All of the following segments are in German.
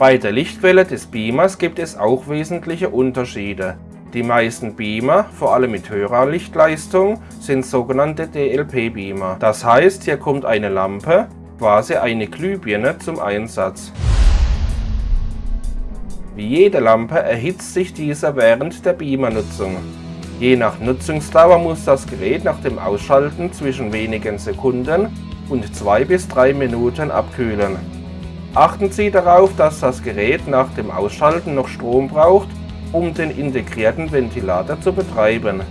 Bei der Lichtquelle des Beamers gibt es auch wesentliche Unterschiede. Die meisten Beamer, vor allem mit höherer Lichtleistung, sind sogenannte DLP-Beamer. Das heißt, hier kommt eine Lampe, quasi eine Glühbirne, zum Einsatz. Wie jede Lampe erhitzt sich diese während der Beamer-Nutzung. Je nach Nutzungsdauer muss das Gerät nach dem Ausschalten zwischen wenigen Sekunden und 2 bis 3 Minuten abkühlen. Achten Sie darauf, dass das Gerät nach dem Ausschalten noch Strom braucht um den integrierten Ventilator zu betreiben.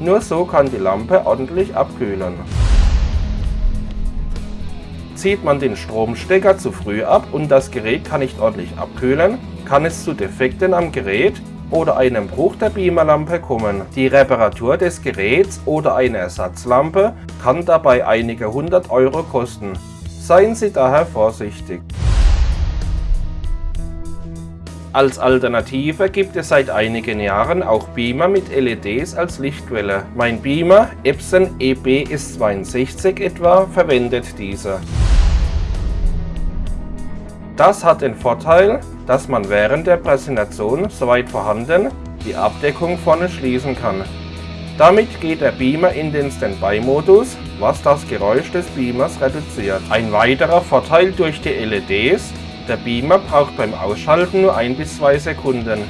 Nur so kann die Lampe ordentlich abkühlen. Zieht man den Stromstecker zu früh ab und das Gerät kann nicht ordentlich abkühlen, kann es zu Defekten am Gerät oder einem Bruch der Beamerlampe kommen. Die Reparatur des Geräts oder eine Ersatzlampe kann dabei einige hundert Euro kosten. Seien Sie daher vorsichtig. Als Alternative gibt es seit einigen Jahren auch Beamer mit LEDs als Lichtquelle. Mein Beamer Epson EB-S62 etwa verwendet diese. Das hat den Vorteil, dass man während der Präsentation, soweit vorhanden, die Abdeckung vorne schließen kann. Damit geht der Beamer in den Standby-Modus, was das Geräusch des Beamers reduziert. Ein weiterer Vorteil durch die LEDs der Beamer braucht beim Ausschalten nur 1 bis 2 Sekunden,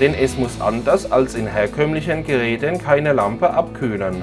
denn es muss anders als in herkömmlichen Geräten keine Lampe abkühlen.